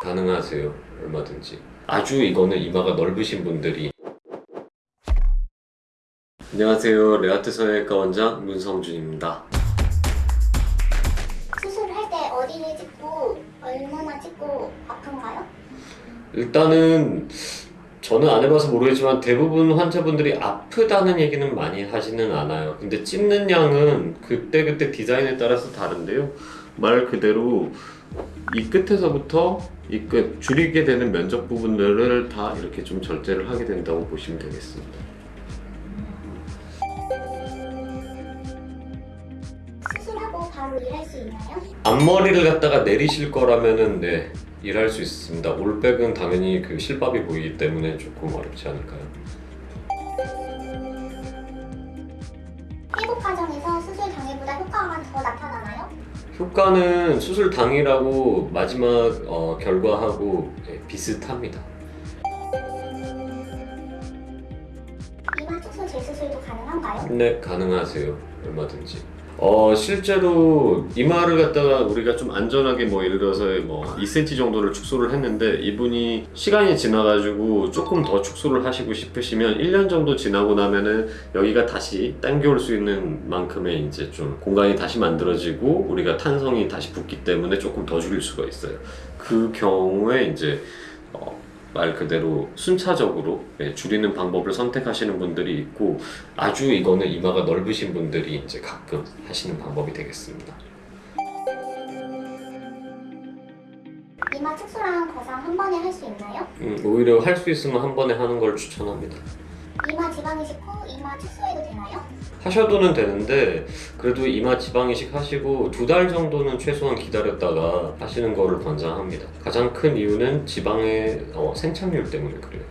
가능하세요 얼마든지 아주 이거는 이마가 넓으신 분들이 안녕하세요 레아트 성형외과 원장 문성준입니다 수술할 때 어디를 찍고 얼마나 찍고 아픈가요? 일단은 저는 안 해봐서 모르겠지만 대부분 환자분들이 아프다는 얘기는 많이 하지는 않아요. 근데 찝는 양은 그때그때 디자인에 따라서 다른데요. 말 그대로 이 끝에서부터 이 끝 줄이게 되는 면적 부분들을 다 이렇게 좀 절제를 하게 된다고 보시면 되겠습니다. 수술하고 바로 일할 수 있나요? 앞머리를 갖다가 내리실 거라면은 네 일할 수 있습니다. 올백은 당연히 그 실밥이 보이기 때문에 조금 어렵지 않을까요? 회복 과정에서 수술 당일보다 효과가 더 나타나나요? 효과는 수술 당일하고 마지막 어, 결과하고 네, 비슷합니다. 이마 축소 재수술도 가능한가요? 네, 가능하세요. 얼마든지. 어, 실제로 이마를 갖다가 우리가 좀 안전하게 뭐 예를 들어서 뭐 2cm 정도를 축소를 했는데 이분이 시간이 지나가지고 조금 더 축소를 하시고 싶으시면 1년 정도 지나고 나면은 여기가 다시 당겨올 수 있는 만큼의 이제 좀 공간이 다시 만들어지고 우리가 탄성이 다시 붙기 때문에 조금 더 줄일 수가 있어요. 그 경우에 이제 어, 말 그대로 순차적으로 예, 줄이는 방법을 선택하시는 분들이 있고 아주 이거는 이마가 넓으신 분들이 이제 가끔 하시는 방법이 되겠습니다. 이마 축소랑 거상 한 번에 할 수 있나요? 음, 오히려 할 수 있으면 한 번에 하는 걸 추천합니다. 이마 지방 이식 후 이마 축소해도 되나요? 하셔도는 되는데 그래도 이마 지방 이식 하시고 두 달 정도는 최소한 기다렸다가 하시는 거를 권장합니다. 가장 큰 이유는 지방의 어, 생착률 때문에 그래요.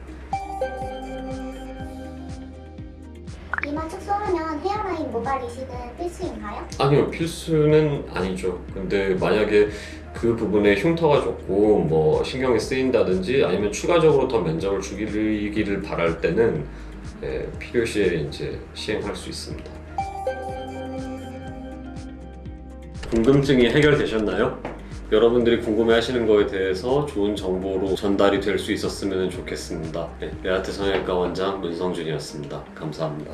이마 축소하면 헤어라인 모발 이식은 필수인가요? 아니요 필수는 아니죠 근데 만약에 그 부분에 흉터가 좁고 뭐 신경이 쓰인다든지 아니면 추가적으로 더 면적을 줄이기를 바랄 때는 예, 필요시에 이제 시행할 수 있습니다 궁금증이 해결되셨나요? 여러분들이 궁금해하시는 거에 대해서 좋은 정보로 전달이 될 수 있었으면 좋겠습니다. 네, 레아트 성형외과 원장 문성준이었습니다. 감사합니다.